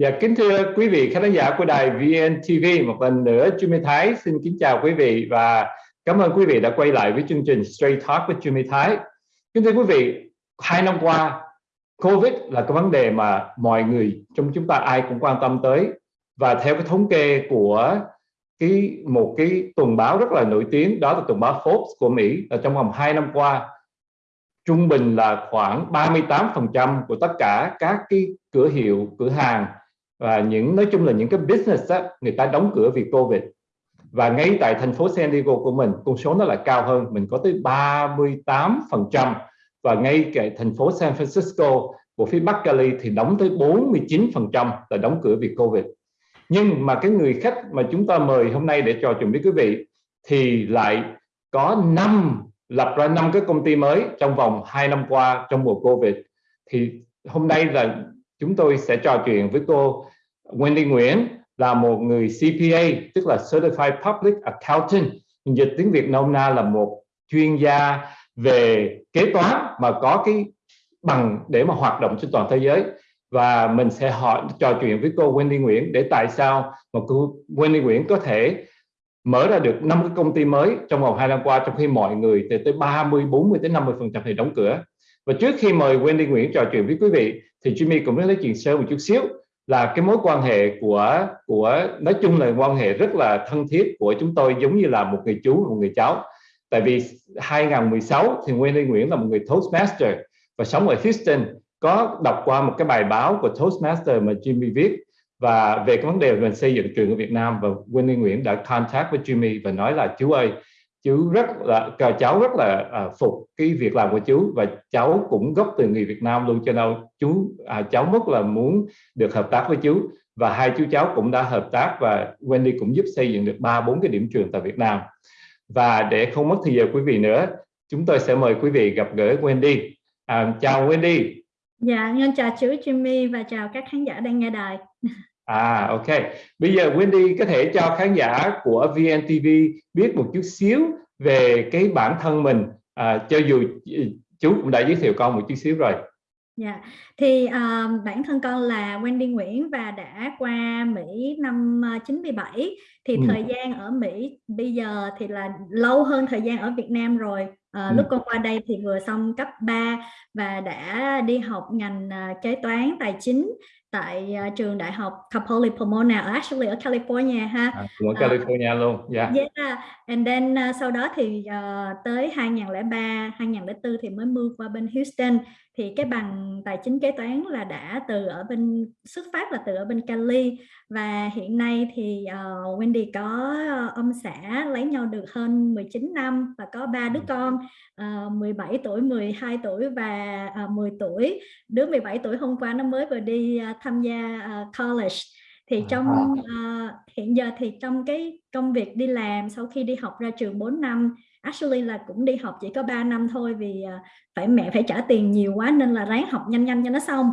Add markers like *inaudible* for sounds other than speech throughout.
Dạ kính thưa quý vị khán giả của đài VNTV một lần nữa Jimmy Thái xin kính chào quý vị và cảm ơn quý vị đã quay lại với chương trình Straight Talk với Jimmy Thái. Kính thưa quý vị, hai năm qua Covid là cái vấn đề mà mọi người trong chúng ta ai cũng quan tâm tới và theo cái thống kê của cái một cái tuần báo rất là nổi tiếng đó là tuần báo Forbes của Mỹ là trong vòng 2 năm qua trung bình là khoảng 38% của tất cả các cái cửa hiệu, cửa hàng và những nói chung là những cái business á, người ta đóng cửa vì Covid. Và ngay tại thành phố San Diego của mình con số nó lại cao hơn mình có tới 38% và ngay tại thành phố San Francisco của phía Bắc Cali thì đóng tới 49% là đóng cửa vì Covid. Nhưng mà cái người khách mà chúng ta mời hôm nay để trò chuyện với quý vị thì lại có năm lập ra năm cái công ty mới trong vòng 2 năm qua trong mùa Covid. Thì hôm nay là chúng tôi sẽ trò chuyện với cô Wendy Nguyễn là một người CPA tức là Certified Public Accountant. Dịch tiếng Việt nôm na là một chuyên gia về kế toán mà có cái bằng để mà hoạt động trên toàn thế giới. Và mình sẽ hỏi, trò chuyện với cô Wendy Nguyễn để tại sao mà cô Wendy Nguyễn có thể mở ra được năm cái công ty mới trong vòng hai năm qua, trong khi mọi người từ tới 30 40 tới 50 phần trăm thì đóng cửa. Và trước khi mời Wendy Nguyễn trò chuyện với quý vị thì Jimmy cũng muốn nói chuyện sơ một chút xíu. Là cái mối quan hệ của của, nói chung là quan hệ rất là thân thiết của chúng tôi, giống như là một người chú, một người cháu. Tại vì 2016 thì Wendy Nguyễn là một người Toastmaster và sống ở Houston. Có đọc qua một cái bài báo của Toastmaster mà Jimmy viết. Và về cái vấn đề về xây dựng trường ở Việt Nam và Wendy Nguyễn đã contact với Jimmy và nói là, chú ơi chú rất là cháu rất là à, phục cái việc làm của chú và cháu cũng gốc từ người Việt Nam luôn cho nên chú à, cháu rất là muốn được hợp tác với chú. Và hai chú cháu cũng đã hợp tác và Wendy cũng giúp xây dựng được ba bốn cái điểm trường tại Việt Nam. Và để không mất thời giờ quý vị nữa chúng tôi sẽ mời quý vị gặp gỡ Wendy. À, chào Wendy. Dạ nhân chào chú Jimmy và chào các khán giả đang nghe đài. À ok. Bây giờ Wendy có thể cho khán giả của VNTV biết một chút xíu về cái bản thân mình à, cho dù ừ, chú cũng đã giới thiệu con một chút xíu rồi. Dạ, yeah. thì uh, bản thân con là Wendy Nguyễn và đã qua Mỹ năm 97 ờ, thì ừ. thời gian ở Mỹ bây giờ thì là lâu hơn thời gian ở Việt Nam rồi. Uh, ừ. Lúc con qua đây thì vừa xong cấp 3 và đã đi học ngành uh, kế toán tài chính tại uh, trường đại học Cal Poly Pomona ở actually ở California ha. À, ở California uh, luôn. Yeah. Yeah. And then uh, sau đó thì uh, tới 2003, 2004 thì mới move qua bên Houston thì cái bằng tài chính kế toán là đã từ ở bên xuất phát là từ ở bên Cali. Và hiện nay thì uh, Wendy có ông xã lấy nhau được hơn 19 năm và có ba đứa con uh, 17 tuổi, 12 tuổi và uh, 10 tuổi. Đứa 17 tuổi hôm qua nó mới vừa đi uh, tham gia uh, college. Thì trong uh, hiện giờ thì trong cái công việc đi làm sau khi đi học ra trường 4 năm actually là cũng đi học chỉ có 3 năm thôi vì uh, phải mẹ phải trả tiền nhiều quá nên là ráng học nhanh nhanh cho nó xong.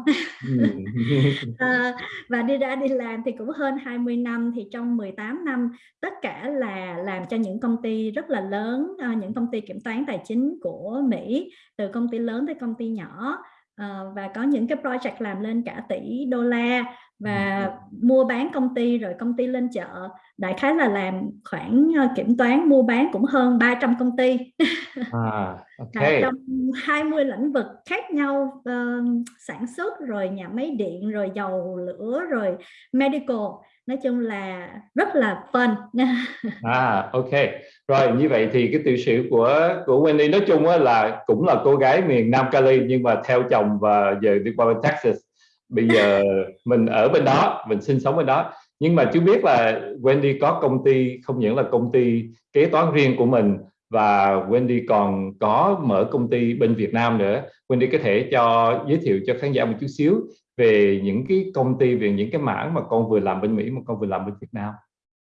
Uh, *laughs* và đi ra đi làm thì cũng hơn 20 năm thì trong 18 năm tất cả là làm cho những công ty rất là lớn uh, những công ty kiểm toán tài chính của Mỹ từ công ty lớn tới công ty nhỏ uh, và có những cái project làm lên cả tỷ đô la và mua bán công ty rồi công ty lên chợ. Đại khái là làm khoảng uh, kiểm toán mua bán cũng hơn 300 công ty. À, *laughs* okay. trong 20 lĩnh vực khác nhau uh, sản xuất rồi nhà máy điện rồi dầu lửa rồi medical nói chung là rất là fun. À ok. Rồi như vậy thì cái tiểu sử của của Wendy nói chung là cũng là cô gái miền Nam Cali nhưng mà theo chồng và giờ đi qua bên Texas. Bây giờ *laughs* mình ở bên đó mình sinh sống bên đó. Nhưng mà chú biết là Wendy có công ty không những là công ty kế toán riêng của mình và Wendy còn có mở công ty bên Việt Nam nữa. Wendy có thể cho giới thiệu cho khán giả một chút xíu về những cái công ty, về những cái mảng mà con vừa làm bên Mỹ mà con vừa làm bên Việt Nam.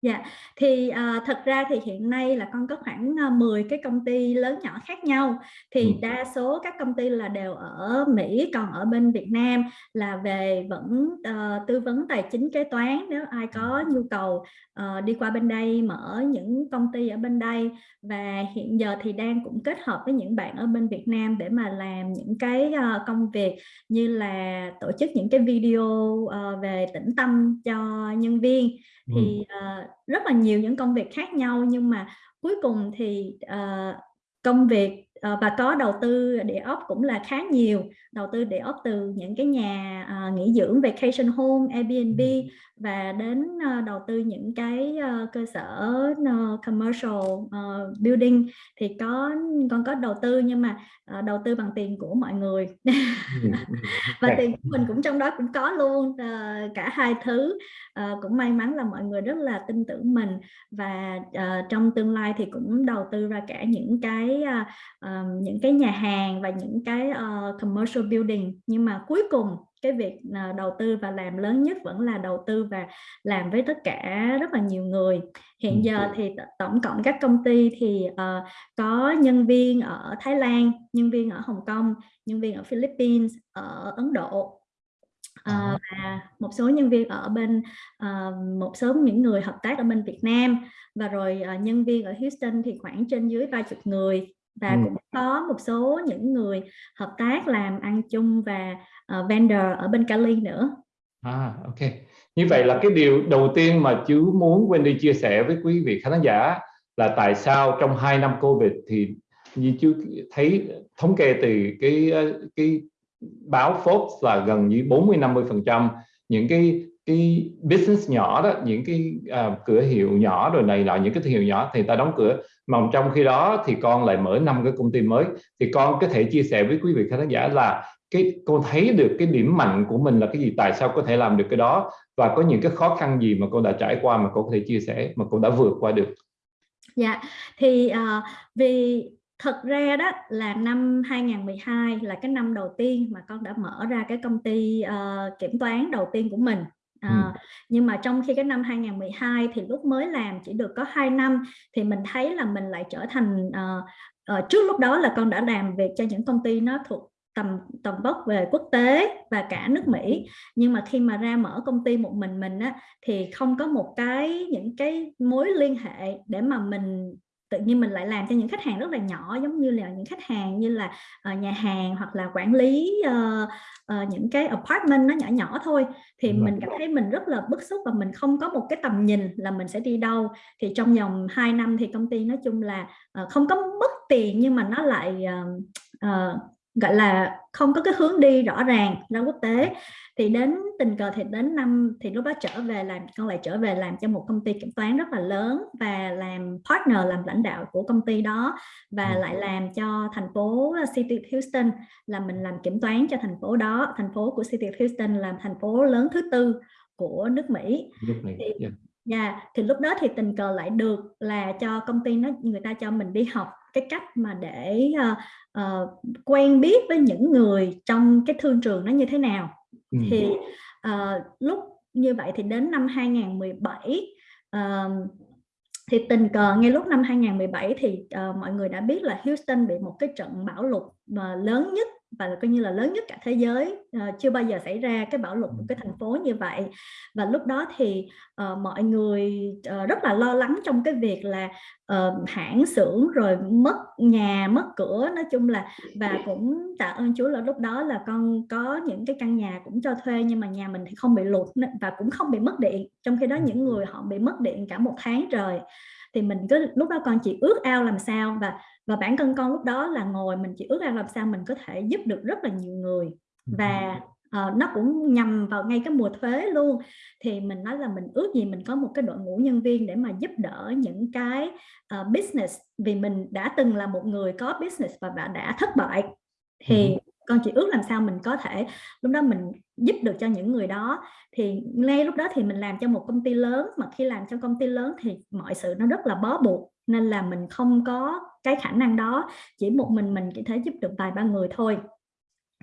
Dạ, thì uh, thật ra thì hiện nay là con có khoảng uh, 10 cái công ty lớn nhỏ khác nhau. Thì ừ. đa số các công ty là đều ở Mỹ còn ở bên Việt Nam là về vẫn uh, tư vấn tài chính kế toán nếu ai có nhu cầu uh, đi qua bên đây mở những công ty ở bên đây. Và hiện giờ thì đang cũng kết hợp với những bạn ở bên Việt Nam để mà làm những cái uh, công việc như là tổ chức những cái video uh, về tĩnh tâm cho nhân viên Ừ. thì uh, rất là nhiều những công việc khác nhau nhưng mà cuối cùng thì uh, công việc và có đầu tư địa ốc cũng là khá nhiều. Đầu tư địa ốc từ những cái nhà uh, nghỉ dưỡng vacation home Airbnb và đến uh, đầu tư những cái cơ sở commercial building thì có con có đầu tư nhưng mà đầu tư bằng tiền của mọi người. *laughs* Và tiền của mình cũng trong đó cũng có luôn cả hai thứ. Cũng may mắn là mọi người rất là tin tưởng mình và trong tương lai thì cũng đầu tư ra cả những cái uh, uh, những cái nhà hàng và những cái uh, commercial building. Nhưng mà cuối cùng cái việc uh, đầu tư và làm lớn nhất vẫn là đầu tư và làm với tất cả rất là nhiều người. Hiện giờ thì tổng cộng các công ty thì uh, có nhân viên ở Thái Lan nhân viên ở Hồng Kông nhân viên ở Philippines ở Ấn Độ. Uh, và một số nhân viên ở bên uh, một số những người hợp tác ở bên Việt Nam. Và rồi uh, nhân viên ở Houston thì khoảng trên dưới vài chục người và ừ. cũng có một số những người hợp tác làm ăn chung và uh, vendor ở bên Cali nữa. À, ok. Như vậy là cái điều đầu tiên mà chú muốn Wendy chia sẻ với quý vị khán giả là tại sao trong hai năm Covid thì như chú thấy thống kê từ cái cái báo Forbes là gần như 40 50 phần trăm những cái cái business nhỏ đó những cái à, cửa hiệu nhỏ rồi này là những cái thương hiệu nhỏ thì ta đóng cửa. Mà trong khi đó thì con lại mở năm cái công ty mới. Thì con có thể chia sẻ với quý vị khán giả là cái con thấy được cái điểm mạnh của mình là cái gì tại sao có thể làm được cái đó? Và có những cái khó khăn gì mà con đã trải qua mà con có thể chia sẻ mà con đã vượt qua được? Dạ thì uh, vì thật ra đó là năm 2012 là cái năm đầu tiên mà con đã mở ra cái công ty uh, kiểm toán đầu tiên của mình. À, ừ. nhưng mà trong khi cái năm 2012 thì lúc mới làm chỉ được có 2 năm thì mình thấy là mình lại trở thành uh, uh, trước lúc đó là con đã làm việc cho những công ty nó thuộc tầm tầm vóc về quốc tế và cả nước Mỹ nhưng mà khi mà ra mở công ty một mình mình á thì không có một cái những cái mối liên hệ để mà mình tự nhiên mình lại làm cho những khách hàng rất là nhỏ giống như là những khách hàng như là uh, nhà hàng hoặc là quản lý uh, uh, những cái apartment nó nhỏ nhỏ thôi thì ừ. mình cảm thấy mình rất là bức xúc và mình không có một cái tầm nhìn là mình sẽ đi đâu thì trong vòng 2 năm thì công ty nói chung là uh, không có mất tiền nhưng mà nó lại uh, uh, gọi là không có cái hướng đi rõ ràng ra quốc tế thì đến tình cờ thì đến năm thì lúc đó trở về làm con lại trở về làm cho một công ty kiểm toán rất là lớn và làm partner làm lãnh đạo của công ty đó và ừ. lại làm cho thành phố City of Houston là mình làm kiểm toán cho thành phố đó thành phố của City of Houston làm thành phố lớn thứ tư của nước Mỹ, nước Mỹ. Thì, yeah. Dạ. Yeah, thì lúc đó thì tình cờ lại được là cho công ty nó người ta cho mình đi học cái cách mà để uh, uh, quen biết với những người trong cái thương trường nó như thế nào ừ. thì uh, lúc như vậy thì đến năm 2017 uh, thì tình cờ ngay lúc năm 2017 thì uh, mọi người đã biết là Houston bị một cái trận bão lụt mà lớn nhất và coi như là lớn nhất cả thế giới. Uh, chưa bao giờ xảy ra cái bão lụt một cái thành phố như vậy. Và lúc đó thì uh, mọi người uh, rất là lo lắng trong cái việc là uh, hãng xưởng rồi mất nhà mất cửa. Nói chung là và cũng tạ ơn Chúa là lúc đó là con có những cái căn nhà cũng cho thuê nhưng mà nhà mình thì không bị lụt và cũng không bị mất điện. Trong khi đó những người họ bị mất điện cả một tháng trời thì mình cứ lúc đó con chỉ ước ao làm sao. Và và bản thân con lúc đó là ngồi mình chỉ ước ao làm sao mình có thể giúp được rất là nhiều người. Và uh, nó cũng nhằm vào ngay cái mùa thuế luôn. Thì mình nói là mình ước gì mình có một cái đội ngũ nhân viên để mà giúp đỡ những cái uh, business. Vì mình đã từng là một người có business và đã thất bại. Thì con chỉ ước làm sao mình có thể lúc đó mình giúp được cho những người đó. Thì ngay lúc đó thì mình làm cho một công ty lớn. Mà khi làm cho công ty lớn thì mọi sự nó rất là bó buộc. Nên là mình không có cái khả năng đó chỉ một mình mình chỉ thể giúp được vài ba người thôi.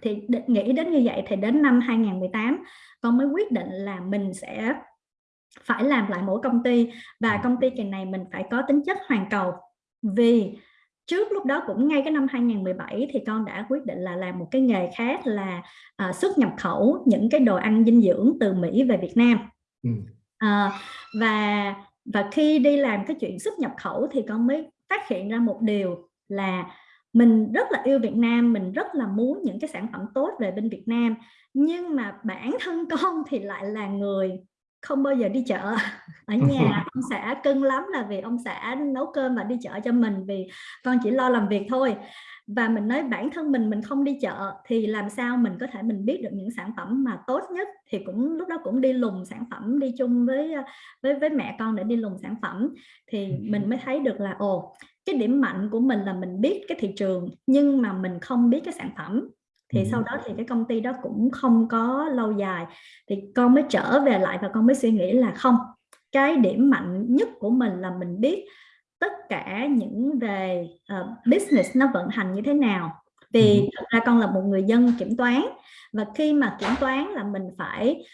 Thì nghĩ đến như vậy thì đến năm 2018 con mới quyết định là mình sẽ phải làm lại mỗi công ty và công ty kỳ này mình phải có tính chất hoàn cầu. Vì trước lúc đó cũng ngay cái năm 2017 thì con đã quyết định là làm một cái nghề khác là uh, xuất nhập khẩu những cái đồ ăn dinh dưỡng từ Mỹ về Việt Nam. Uh, và và khi đi làm cái chuyện xuất nhập khẩu thì con mới phát hiện ra một điều là mình rất là yêu Việt Nam mình rất là muốn những cái sản phẩm tốt về bên Việt Nam nhưng mà bản thân *laughs* con thì lại là người không bao giờ đi chợ. *laughs* Ở nhà *laughs* ông xã cưng lắm là vì ông xã nấu cơm và đi chợ cho mình vì con chỉ lo làm việc thôi và mình nói bản thân mình mình không đi chợ thì làm sao mình có thể mình biết được những sản phẩm mà tốt nhất? Thì cũng lúc đó cũng đi lùng sản phẩm đi chung với với với mẹ con để đi lùng sản phẩm. Thì mình mới thấy được là ồ cái điểm mạnh của mình là mình biết cái thị trường nhưng mà mình không biết cái sản phẩm. Thì sau đó thì cái công ty đó cũng không có lâu dài. Thì con mới trở về lại và con mới suy nghĩ là không cái điểm mạnh nhất của mình là mình biết tất cả những về uh, business nó vận hành như thế nào? Vì thật ra con là một người dân kiểm toán và khi mà kiểm toán là mình phải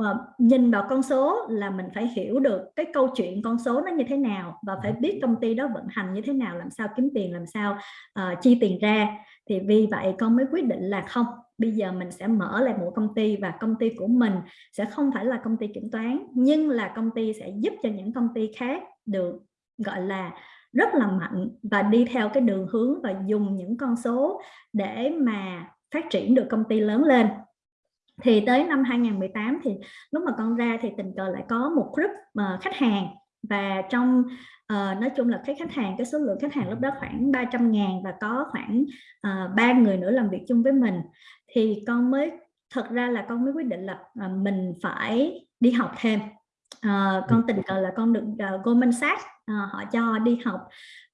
uh, nhìn vào con số là mình phải hiểu được cái câu chuyện con số nó như thế nào và phải biết công ty đó vận hành như thế nào làm sao kiếm tiền làm sao uh, chi tiền ra. Thì vì vậy con mới quyết định là không bây giờ mình sẽ mở lại một công ty và công ty của mình sẽ không phải là công ty kiểm toán nhưng là công ty sẽ giúp cho những công ty khác được gọi là rất là mạnh và đi theo cái đường hướng và dùng những con số để mà phát triển được công ty lớn lên. Thì tới năm 2018 thì lúc mà con ra thì tình cờ lại có một group uh, khách hàng và trong uh, nói chung là cái khách hàng cái số lượng khách hàng lúc đó khoảng 300 ngàn và có khoảng ờ, ba uh, người nữa làm việc chung với mình. Thì con mới thật ra là con mới quyết định là uh, mình phải đi học thêm uh, con tình cờ là con được uh, Goldman Sachs uh, họ cho đi học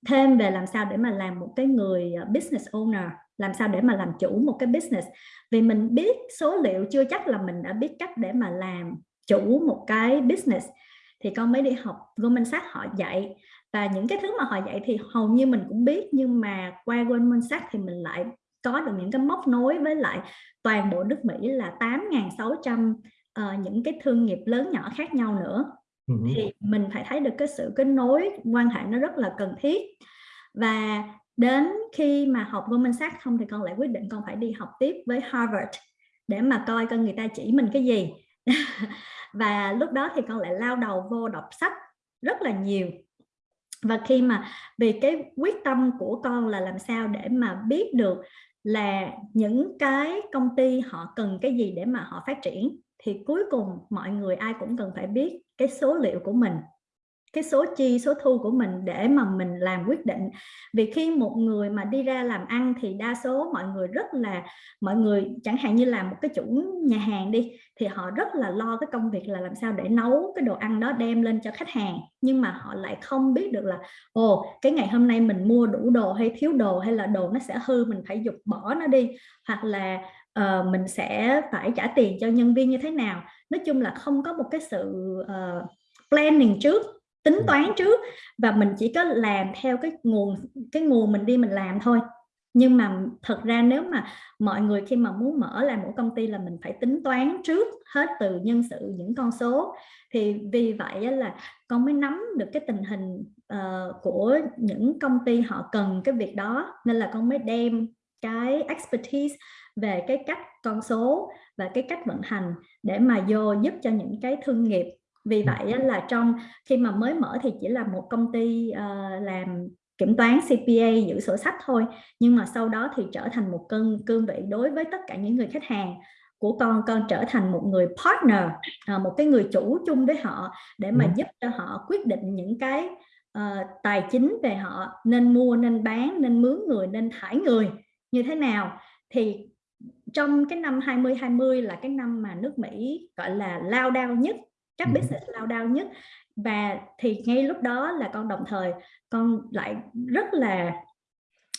thêm về làm sao để mà làm một cái người business owner làm sao để mà làm chủ một cái business. Vì mình biết số liệu chưa chắc là mình đã biết cách để mà làm chủ một cái business thì con mới đi học Goldman Sachs họ dạy. Và những cái thứ mà họ dạy thì hầu như mình cũng biết nhưng mà qua Goldman Sachs thì mình lại có được những cái móc nối với lại toàn bộ nước Mỹ là 8.600 uh, những cái thương nghiệp lớn nhỏ khác nhau nữa. Ừ. thì mình phải thấy được cái sự kết nối quan hệ nó rất là cần thiết. Và đến khi mà học Goldman Sachs không thì con lại quyết định con phải đi học tiếp với Harvard để mà coi coi người ta chỉ mình cái gì. *laughs* Và lúc đó thì con lại lao đầu vô đọc sách rất là nhiều. Và khi mà vì cái quyết tâm của con là làm sao để mà biết được là những cái công ty họ cần cái gì để mà họ phát triển thì cuối cùng mọi người ai cũng cần phải biết cái số liệu của mình, cái số chi, số thu của mình để mà mình làm quyết định. Vì khi một người mà đi ra làm ăn thì đa số mọi người rất là, mọi người chẳng hạn như là một cái chủ nhà hàng đi, thì họ rất là lo cái công việc là làm sao để nấu cái đồ ăn đó đem lên cho khách hàng. Nhưng mà họ lại không biết được là, ồ, cái ngày hôm nay mình mua đủ đồ hay thiếu đồ hay là đồ nó sẽ hư, mình phải dục bỏ nó đi. Hoặc là uh, mình sẽ phải trả tiền cho nhân viên như thế nào? Nói chung là không có một cái sự uh, planning trước tính toán trước và mình chỉ có làm theo cái nguồn cái nguồn mình đi mình làm thôi. Nhưng mà thật ra nếu mà mọi người khi mà muốn mở lại một công ty là mình phải tính toán trước hết từ nhân sự những con số. Thì vì vậy là con mới nắm được cái tình hình uh, của những công ty họ cần cái việc đó. Nên là con mới đem cái expertise về cái cách con số và cái cách vận hành để mà vô giúp cho những cái thương nghiệp. Vì vậy là trong khi mà mới mở thì chỉ là một công ty uh, làm kiểm toán CPA giữ sổ sách thôi nhưng mà sau đó thì trở thành một cơn cương vị đối với tất cả những người khách hàng của con con trở thành một người partner uh, một cái người chủ chung với họ để mà giúp cho họ quyết định những cái uh, tài chính về họ nên mua nên bán nên mướn người nên thải người như thế nào. Thì trong cái năm 2020 là cái năm mà nước Mỹ gọi là lao đao nhất các business lao đao nhất. Và thì ngay lúc đó là con đồng thời con lại rất là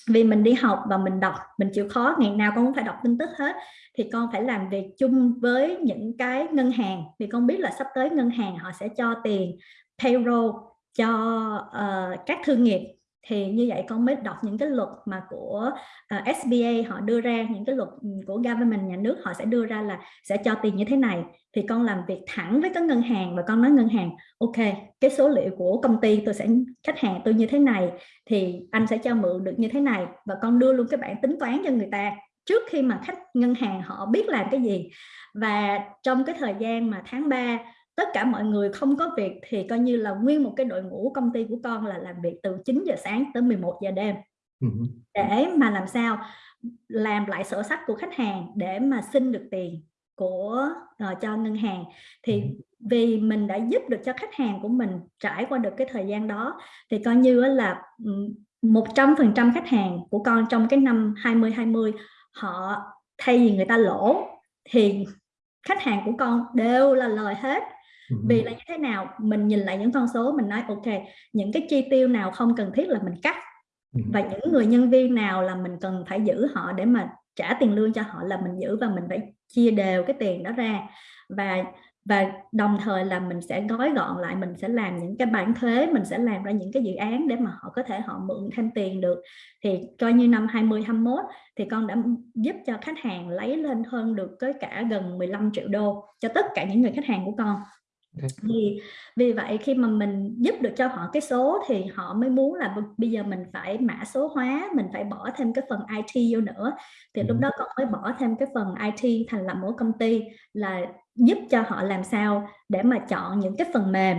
vì mình đi học và mình đọc mình chịu khó ngày nào con cũng phải đọc tin tức hết. Thì con phải làm việc chung với những cái ngân hàng. Vì con biết là sắp tới ngân hàng họ sẽ cho tiền payroll cho uh, các thương nghiệp thì như vậy con mới đọc những cái luật mà của ờ, uh, SBA họ đưa ra những cái luật ừ, của government nhà nước họ sẽ đưa ra là sẽ cho tiền như thế này. Thì con làm việc thẳng với các ngân hàng và con nói ngân hàng ok cái số liệu của công ty tôi sẽ khách hàng tôi như thế này thì anh sẽ cho mượn được như thế này. Và con đưa luôn cái bản tính toán cho người ta trước khi mà khách ngân hàng họ biết làm cái gì. Và trong cái thời gian mà tháng 3 tất cả mọi người không có việc thì coi như là nguyên một cái đội ngũ công ty của con là làm việc từ 9 giờ sáng tới 11 giờ đêm. Ừ. Để mà làm sao? Làm lại sổ sách của khách hàng để mà xin được tiền của uh, cho ngân hàng. Thì ừ. vì mình đã giúp được cho khách hàng của mình trải qua được cái thời gian đó thì coi như là 100% khách hàng của con trong cái năm 2020 họ thay vì người ta lỗ thì khách hàng của con đều là lời hết vì là như thế nào? Mình nhìn lại những con số mình nói ok những cái chi tiêu nào không cần thiết là mình cắt và những người nhân viên nào là mình cần phải giữ họ để mà trả tiền lương cho họ là mình giữ và mình phải chia đều cái tiền đó ra. Và và đồng thời là mình sẽ gói gọn lại mình sẽ làm những cái bản thuế mình sẽ làm ra những cái dự án để mà họ có thể họ mượn thêm tiền được. Thì coi như năm 2021 thì con đã giúp cho khách hàng lấy lên hơn được tới cả gần 15 triệu đô cho tất cả những người khách hàng của con vì vì vậy khi mà mình giúp được cho họ cái số thì họ mới muốn là bây giờ mình phải mã số hóa mình phải bỏ thêm cái phần IT vô nữa. Thì lúc đó con mới bỏ thêm cái phần IT thành lập mỗi công ty là giúp cho họ làm sao để mà chọn những cái phần mềm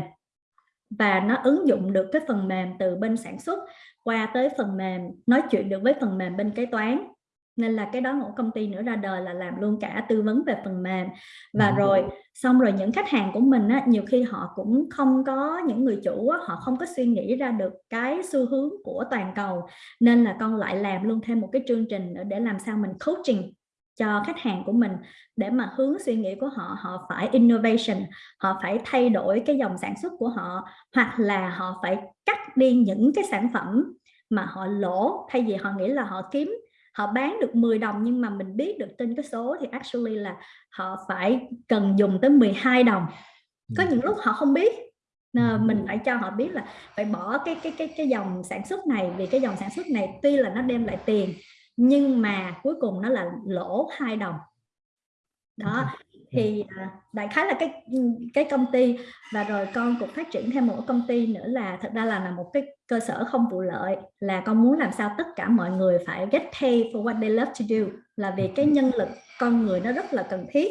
và nó ứng dụng được cái phần mềm từ bên sản xuất qua tới phần mềm nói chuyện được với phần mềm bên kế toán nên là cái đó một công ty nữa ra đời là làm luôn cả tư vấn về phần mềm. Và rồi xong rồi những khách hàng của mình á, nhiều khi họ cũng không có những người chủ á, họ không có suy nghĩ ra được cái xu hướng của toàn cầu. Nên là con lại làm luôn thêm một cái chương trình nữa để làm sao mình coaching cho khách hàng của mình để mà hướng suy nghĩ của họ họ phải innovation họ phải thay đổi cái dòng sản xuất của họ hoặc là họ phải cắt đi những cái sản phẩm mà họ lỗ thay vì họ nghĩ là họ kiếm họ bán được 10 đồng nhưng mà mình biết được trên cái số thì actually là họ phải cần dùng tới 12 đồng. Có những lúc họ không biết mình phải cho họ biết là phải bỏ cái cái cái cái dòng sản xuất này vì cái dòng sản xuất này tuy là nó đem lại tiền nhưng mà cuối cùng nó là lỗ hai đồng. Đó Ừ. thì à, đại khái là cái ừ, cái công ty và rồi con cũng phát triển thêm một công ty nữa là thật ra là là một cái cơ sở không vụ lợi, là con muốn làm sao tất cả mọi người phải get paid for what they love to do, là vì cái nhân lực con người nó rất là cần thiết.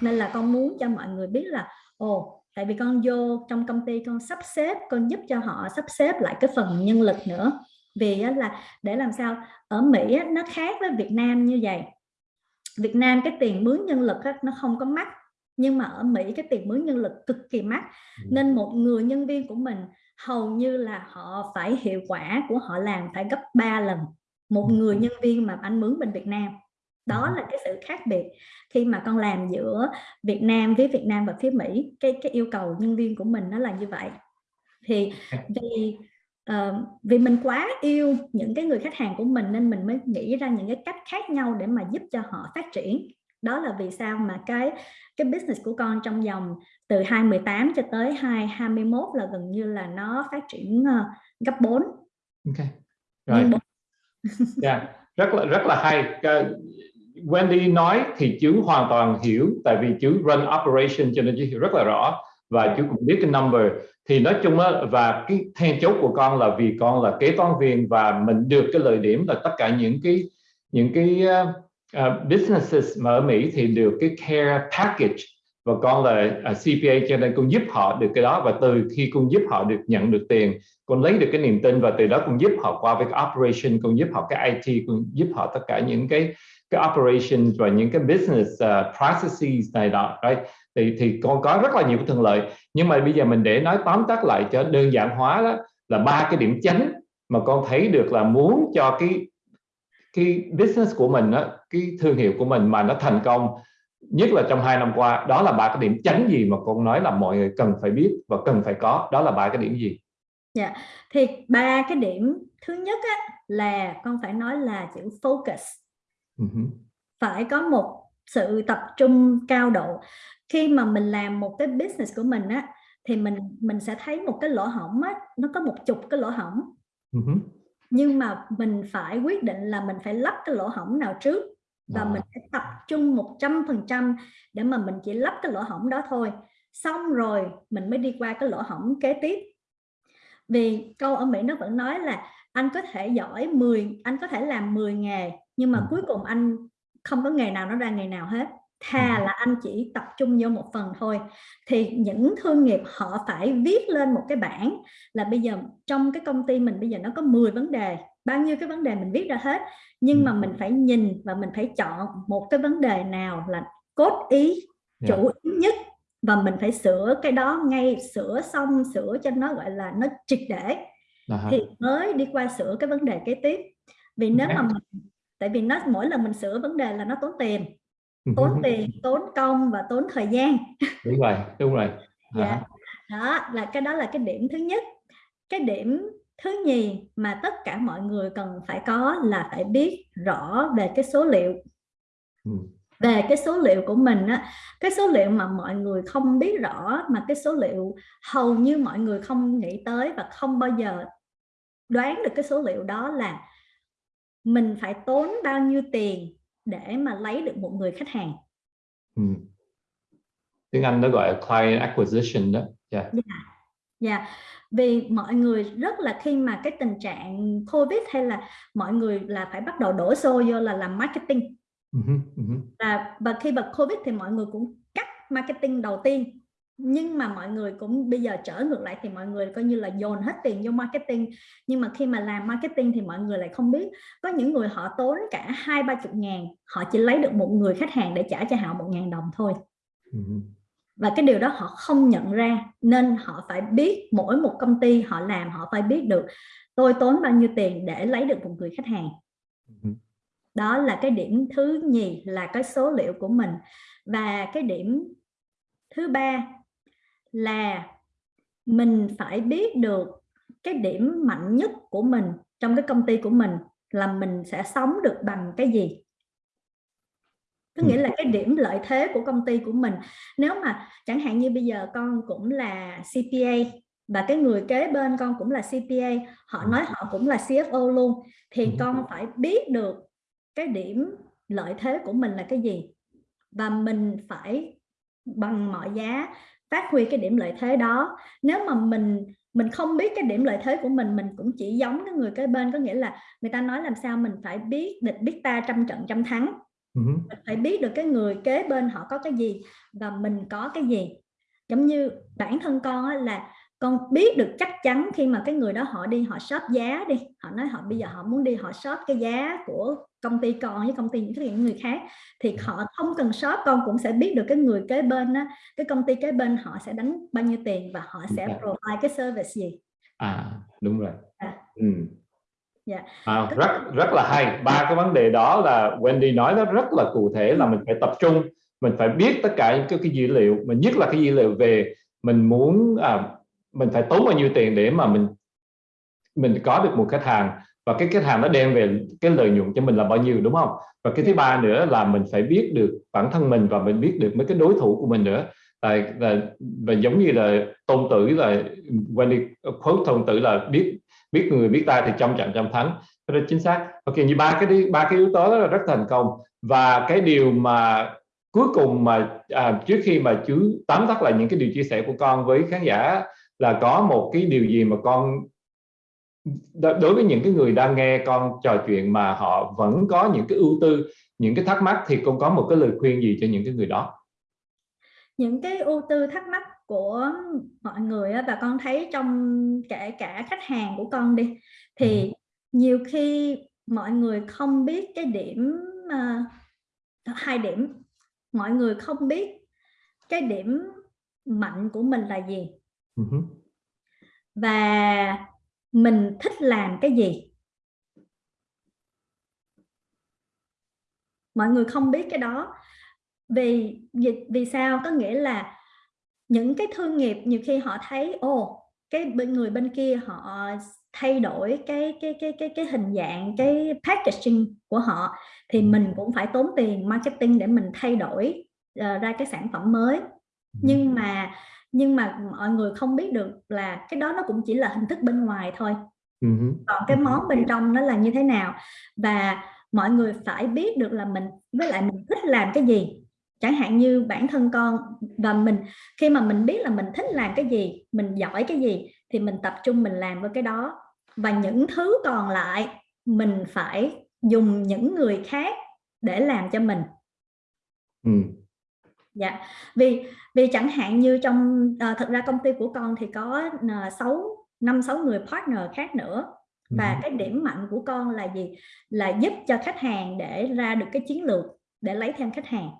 Nên là con muốn cho mọi người biết là, ồ, tại vì con vô trong công ty con sắp xếp, con giúp cho họ sắp xếp lại cái phần nhân lực nữa. Vì là để làm sao ở Mỹ nó khác với Việt Nam như vậy. Việt Nam cái tiền mướn nhân lực nó không có mắc nhưng mà ở Mỹ cái tiền mướn nhân lực cực kỳ mắc. Nên một người nhân viên của mình hầu như là họ phải hiệu quả của họ làm phải gấp 3 lần một người nhân viên mà anh mướn bên Việt Nam. Đó là cái sự khác biệt. Khi mà con làm giữa Việt Nam phía Việt Nam và phía Mỹ cái cái yêu cầu nhân viên của mình nó là như vậy. Thì vì uh, vì mình quá yêu những cái người khách hàng của mình nên mình mới nghĩ ra những cái cách khác nhau để mà giúp cho họ phát triển. Đó là vì sao mà cái cái business của con trong vòng từ 2018 cho tới 2021 là gần như là nó phát triển uh, gấp 4 ok. Rồi. Yeah, dạ, rất là rất là hay. Wendy nói thì chú hoàn toàn hiểu tại vì chú run operation cho nên chú hiểu rất là rõ và chú cũng biết cái number. Thì nói chung á và cái then chốt của con là vì con là kế toán viên và mình được cái lợi điểm là tất cả những cái những cái uh, uh, businesses mà ở Mỹ thì được cái care package. Và con là à, uh, CPA cho nên con giúp họ được cái đó. Và từ khi con giúp họ được nhận được tiền con lấy được cái niềm tin và từ đó con giúp họ qua với cái operation con giúp họ cái IT con giúp họ tất cả những cái cái operations và những cái business uh, processes này đó right? Thì thì con có rất là nhiều cái thuận lợi. Nhưng mà bây giờ mình để nói tóm tắt lại cho đơn giản hóa đó là ba cái điểm chánh mà con thấy được là muốn cho cái cái business của mình đó, cái thương hiệu của mình mà nó thành công nhất là trong hai năm qua đó là ba cái điểm chánh gì mà con nói là mọi người cần phải biết và cần phải có đó là ba cái điểm gì? Dạ thì ba cái điểm thứ nhất á, là con phải nói là chữ focus. Uh -huh. phải có một sự tập trung cao độ khi mà mình làm một cái business của mình á thì mình mình sẽ thấy một cái lỗ hổng á nó có một chục cái lỗ hổng. Uh -huh. nhưng mà mình phải quyết định là mình phải lắp cái lỗ hổng nào trước và à. mình phải tập trung 100% để mà mình chỉ lắp cái lỗ hổng đó thôi. Xong rồi mình mới đi qua cái lỗ hổng kế tiếp. Vì câu ở Mỹ nó vẫn nói là anh có thể giỏi 10 anh có thể làm 10 nghề nhưng mà cuối cùng anh không có nghề nào nó ra nghề nào hết thà là anh chỉ tập trung vô một phần thôi. Thì những thương nghiệp họ phải viết lên một cái bảng là bây giờ trong cái công ty mình bây giờ nó có 10 vấn đề bao nhiêu cái vấn đề mình viết ra hết. Nhưng mà mình phải nhìn và mình phải chọn một cái vấn đề nào là cốt ý chủ ý nhất và mình phải sửa cái đó ngay sửa xong sửa cho nó gọi là nó triệt để. Uh-huh. thì mới đi qua sửa cái vấn đề kế tiếp. Vì nếu mà mình, tại vì nó mỗi lần mình sửa vấn đề là nó tốn tiền tốn *laughs* tiền tốn công và tốn thời gian. Đúng rồi đúng rồi. Dạ. Đó là cái đó là cái điểm thứ nhất. Cái điểm thứ nhì mà tất cả mọi người cần phải có là phải biết rõ về cái số liệu. Ừ. về cái số liệu của mình á cái số liệu mà mọi người không biết rõ mà cái số liệu hầu như mọi người không nghĩ tới và không bao giờ đoán được cái số liệu đó là mình phải tốn bao nhiêu tiền để mà lấy được một người khách hàng ừ. tiếng Anh nó gọi là client acquisition đó yeah. Yeah. Yeah. vì mọi người rất là khi mà cái tình trạng covid hay là mọi người là phải bắt đầu đổ xô vô là làm marketing uh-huh, uh-huh. và và khi bật covid thì mọi người cũng cắt marketing đầu tiên nhưng mà mọi người cũng bây giờ trở ngược lại thì mọi người coi như là dồn hết tiền vô marketing. Nhưng mà khi mà làm marketing thì mọi người lại không biết. Có những người họ tốn cả hai ba chục ngàn họ chỉ lấy được một người khách hàng để trả cho họ một ngàn đồng thôi. Ừ. và cái điều đó họ không nhận ra nên họ phải biết mỗi một công ty họ làm họ phải biết được tôi tốn bao nhiêu tiền để lấy được một người khách hàng. Ừ. đó là cái điểm thứ nhì là cái số liệu của mình. Và cái điểm thứ ba là mình phải biết được cái điểm mạnh nhất của mình trong cái công ty của mình là mình sẽ sống được bằng cái gì. Có nghĩa là cái điểm lợi thế của công ty của mình. Nếu mà chẳng hạn như bây giờ con cũng là CPA và cái người kế bên con cũng là CPA họ nói họ cũng là CFO luôn thì con phải biết được cái điểm lợi thế của mình là cái gì. Và mình phải bằng mọi giá phát huy cái điểm lợi thế đó. Nếu mà mình mình không biết cái điểm lợi thế của mình mình cũng chỉ giống cái người kế bên có nghĩa là người ta nói làm sao mình phải biết địch biết ta trăm trận trăm thắng. Uh-huh. mình phải biết được cái người kế bên họ có cái gì và mình có cái gì. Giống như bản thân con là con biết được chắc chắn khi mà cái người đó họ đi họ shop giá đi. Họ nói họ bây giờ họ muốn đi họ shop cái giá của công ty con với công ty những người khác thì họ không cần shop con cũng sẽ biết được cái người kế bên á cái công ty kế bên họ sẽ đánh bao nhiêu tiền và họ sẽ provide cái service gì. À đúng rồi. À. ừ. Yeah. À, rất rất là hay. Ba cái vấn đề đó là Wendy nói nó rất là cụ thể là mình phải tập trung mình phải biết tất cả những cái, cái dữ liệu mình nhất là cái dữ liệu về mình muốn à, mình phải tốn bao nhiêu tiền để mà mình mình có được một khách hàng và cái khách hàng nó đem về cái lợi nhuận cho mình là bao nhiêu đúng không? Và cái thứ ba nữa là mình phải biết được bản thân mình và mình biết được mấy cái đối thủ của mình nữa. Là, là và giống như là tôn tử là Wendy quote tôn tử là biết biết người biết ta thì trong trận trăm thắng. Đó chính xác. Ok như ba cái ba cái yếu tố đó là rất thành công. Và cái điều mà cuối cùng mà à, trước khi mà chú tóm tắt lại những cái điều chia sẻ của con với khán giả là có một cái điều gì mà con đối với những cái người đang nghe con trò chuyện mà họ vẫn có những cái ưu tư những cái thắc mắc thì con có một cái lời khuyên gì cho những cái người đó những cái ưu tư thắc mắc của mọi người và con thấy trong kể cả khách hàng của con đi thì ừ. nhiều khi mọi người không biết cái điểm uh, hai điểm mọi người không biết cái điểm mạnh của mình là gì uh-huh. và mình thích làm cái gì? Mọi người không biết cái đó. Vì vì, sao? Có nghĩa là những cái thương nghiệp nhiều khi họ thấy ồ cái bên người bên kia họ thay đổi cái cái cái cái cái hình dạng cái packaging của họ thì mình cũng phải tốn tiền marketing để mình thay đổi uh, ra cái sản phẩm mới. Nhưng mà nhưng mà mọi người không biết được là cái đó nó cũng chỉ là hình thức bên ngoài thôi. Uh-huh. còn cái món bên trong nó là như thế nào? Và mọi người phải biết được là mình với lại mình thích làm cái gì. Chẳng hạn như bản thân con và mình khi mà mình biết là mình thích làm cái gì mình giỏi cái gì thì mình tập trung mình làm với cái đó. Và những thứ còn lại mình phải dùng những người khác để làm cho mình. Ừ. dạ vì vì chẳng hạn như trong uh, thật ra công ty của con thì có uh, sáu năm sáu người partner khác nữa và ừ. cái điểm mạnh của con là gì là giúp cho khách hàng để ra được cái chiến lược để lấy thêm khách hàng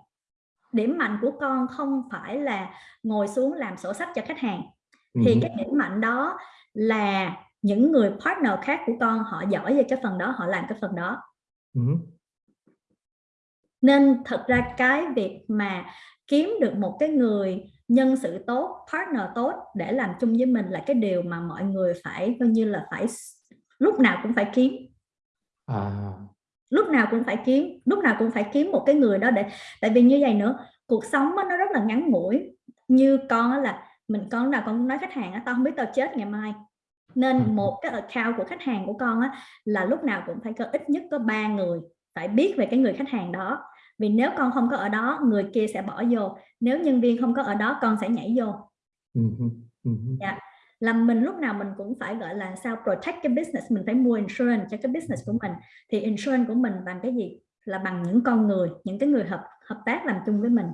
điểm mạnh của con không phải là ngồi xuống làm sổ sách cho khách hàng thì ừ. cái điểm mạnh đó là những người partner khác của con họ giỏi về cái phần đó họ làm cái phần đó ừ. nên thật ra cái việc mà kiếm được một cái người nhân sự tốt partner tốt để làm chung với mình là cái điều mà mọi người phải coi như là phải lúc nào cũng phải kiếm à. lúc nào cũng phải kiếm lúc nào cũng phải kiếm một cái người đó để tại vì như vậy nữa cuộc sống nó rất là ngắn ngủi như con là mình con nào con nói khách hàng tao không biết tao chết ngày mai nên ừ. *laughs* một cái account của khách hàng của con á, là lúc nào cũng phải có ít nhất có ba người phải biết về cái người khách hàng đó vì nếu con không có ở đó người kia sẽ bỏ vô. Nếu nhân viên không có ở đó con sẽ nhảy vô. Ừ dạ. Là mình lúc nào mình cũng phải gọi là sao protect cái business mình phải mua insurance cho cái business của mình. Thì insurance của mình bằng cái gì? Là bằng những con người những cái người hợp hợp tác làm chung với mình.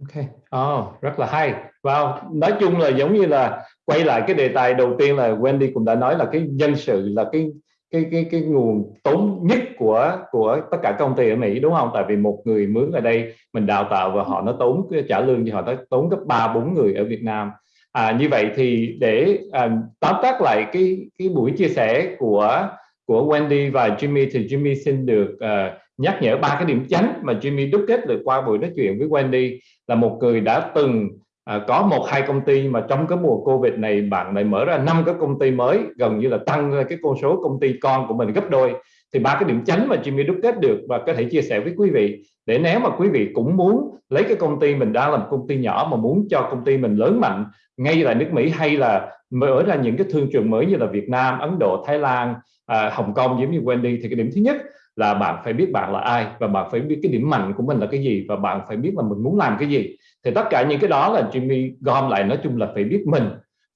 Ok, oh, rất là hay. Wow, nói chung là giống như là quay lại cái đề tài đầu tiên là Wendy cũng đã nói là cái nhân sự là cái cái cái cái nguồn tốn nhất của của tất cả công ty ở Mỹ đúng không? Tại vì một người mướn ở đây mình đào tạo và họ nó tốn trả lương thì họ nó tốn gấp ba bốn người ở Việt Nam. À, như vậy thì để à, tóm tắt lại cái cái buổi chia sẻ của của Wendy và Jimmy thì Jimmy xin được uh, nhắc nhở ba cái điểm chánh mà Jimmy đúc kết được qua buổi nói chuyện với Wendy là một người đã từng à, có một hai công ty mà trong cái mùa Covid này bạn lại mở ra năm cái công ty mới gần như là tăng cái con số công ty con của mình gấp đôi. Thì ba cái điểm chánh mà Jimmy đúc kết được và có thể chia sẻ với quý vị để nếu mà quý vị cũng muốn lấy cái công ty mình đang làm công ty nhỏ mà muốn cho công ty mình lớn mạnh ngay tại nước Mỹ hay là mở ra những cái thương trường mới như là Việt Nam, Ấn Độ, Thái Lan, à, Hồng Kông giống như Wendy thì cái điểm thứ nhất là bạn phải biết bạn là ai và bạn phải biết cái điểm mạnh của mình là cái gì và bạn phải biết là mình muốn làm cái gì. Thì tất cả những cái đó là Jimmy gom lại nói chung là phải biết mình.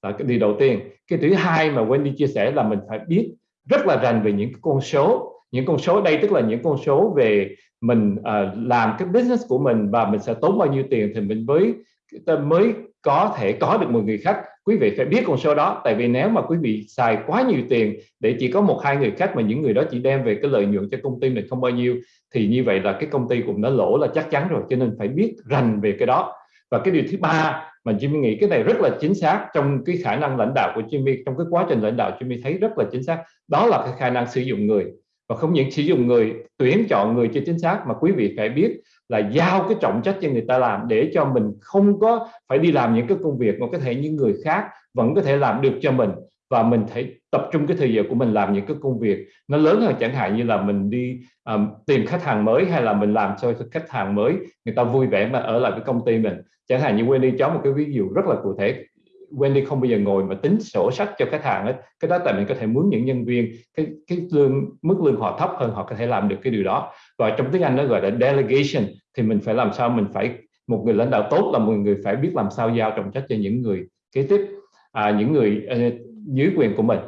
Là cái điều đầu tiên cái thứ hai mà Wendy chia sẻ là mình phải biết rất là rành về những con số. Những con số đây tức là những con số về mình uh, làm cái business của mình và mình sẽ tốn bao nhiêu tiền thì mình mới mới có thể có được một người khách quý vị phải biết con số đó, tại vì nếu mà quý vị xài quá nhiều tiền để chỉ có một, hai người khách mà những người đó chỉ đem về cái lợi nhuận cho công ty mình không bao nhiêu, thì như vậy là cái công ty cũng đã lỗ là chắc chắn rồi, cho nên phải biết rành về cái đó. Và cái điều thứ ba mà Jimmy nghĩ, cái này rất là chính xác trong cái khả năng lãnh đạo của Jimmy, trong cái quá trình lãnh đạo Jimmy thấy rất là chính xác, đó là cái khả năng sử dụng người và không những sử dụng người tuyển chọn người cho chính xác mà quý vị phải biết là giao cái trọng trách cho người ta làm để cho mình không có phải đi làm những cái công việc mà có thể những người khác vẫn có thể làm được cho mình. Và mình thấy tập trung cái thời giờ của mình làm những cái công việc nó lớn hơn chẳng hạn như là mình đi um, tìm khách hàng mới hay là mình làm cho khách hàng mới người ta vui vẻ mà ở lại cái công ty mình. Chẳng hạn như Wendy cho một cái ví dụ rất là cụ thể. Wendy không bao giờ ngồi mà tính sổ sách cho khách hàng ấy, cái đó tại mình có thể muốn những nhân viên. Cái cái lương mức lương họ thấp hơn họ có thể làm được cái điều đó. Và trong tiếng Anh nó gọi là delegation. Thì mình phải làm sao? Mình phải một người lãnh đạo tốt là một người phải biết làm sao giao trọng trách cho những người kế tiếp à, những người uh, dưới quyền của mình.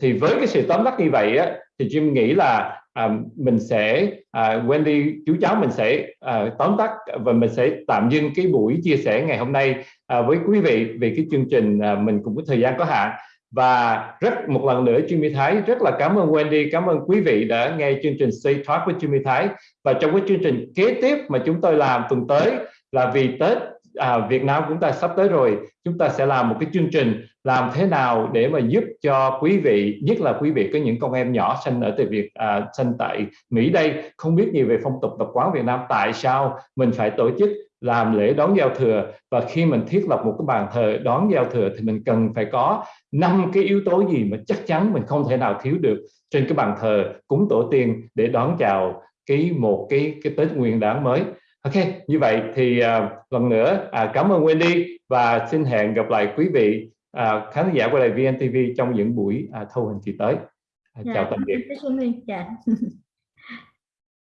Thì với cái sự tóm tắt như vậy á, thì Jim nghĩ là à, mình sẽ à, Wendy chú cháu mình sẽ à, tóm tắt và mình sẽ tạm dừng cái buổi chia sẻ ngày hôm nay à, với quý vị về cái chương trình à, mình cũng có thời gian có hạn. Và rất một lần nữa Jimmy Thái rất là cảm ơn Wendy cảm ơn quý vị đã nghe chương trình say Talk với Jimmy Thái. Và trong cái chương trình kế tiếp mà chúng tôi làm tuần tới là vì Tết à, Việt Nam chúng ta sắp tới rồi chúng ta sẽ làm một cái chương trình làm thế nào để mà giúp cho quý vị nhất là quý vị có những con em nhỏ sinh ở tại Việt à, sinh tại Mỹ đây không biết nhiều về phong tục tập quán Việt Nam tại sao mình phải tổ chức làm lễ đón giao thừa? Và khi mình thiết lập một cái bàn thờ đón giao thừa thì mình cần phải có năm cái yếu tố gì mà chắc chắn mình không thể nào thiếu được trên cái bàn thờ cúng tổ tiên để đón chào cái một cái cái Tết Nguyên đán mới. Ok, như vậy thì uh, lần nữa uh, cảm ơn Wendy và xin hẹn gặp lại quý vị uh, khán giả của đài VNTV trong những buổi uh, thâu hình kỳ tới. chào tạm biệt dạ. *laughs*